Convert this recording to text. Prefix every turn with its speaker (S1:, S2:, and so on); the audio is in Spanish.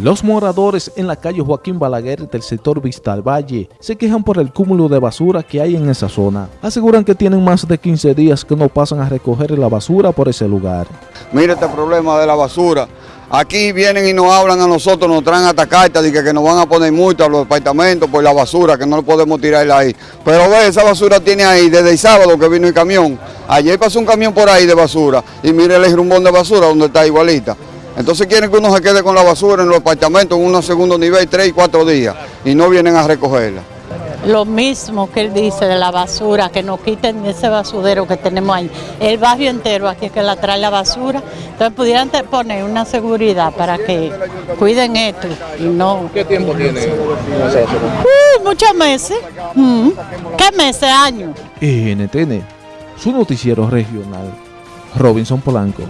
S1: Los moradores en la calle Joaquín Balaguer del sector Vista al Valle se quejan por el cúmulo de basura que hay en esa zona. Aseguran que tienen más de 15 días que no pasan a recoger la basura por ese lugar.
S2: Mire este problema de la basura. Aquí vienen y nos hablan a nosotros, nos traen hasta cartas de que, que nos van a poner multa a los departamentos por la basura, que no podemos tirarla ahí. Pero ve, esa basura tiene ahí desde el sábado que vino el camión. Ayer pasó un camión por ahí de basura y mire el rumbón de basura donde está igualita. Entonces quieren que uno se quede con la basura en los apartamentos en un segundo nivel, tres y cuatro días, y no vienen a recogerla.
S3: Lo mismo que él dice de la basura, que nos quiten ese basurero que tenemos ahí. El barrio entero aquí es que la trae la basura. Entonces pudieran poner una seguridad para que cuiden esto y no...
S4: ¿Qué tiempo tiene
S3: uh, muchos meses. Mm. ¿Qué meses? Años.
S1: NTN, su noticiero regional. Robinson Polanco.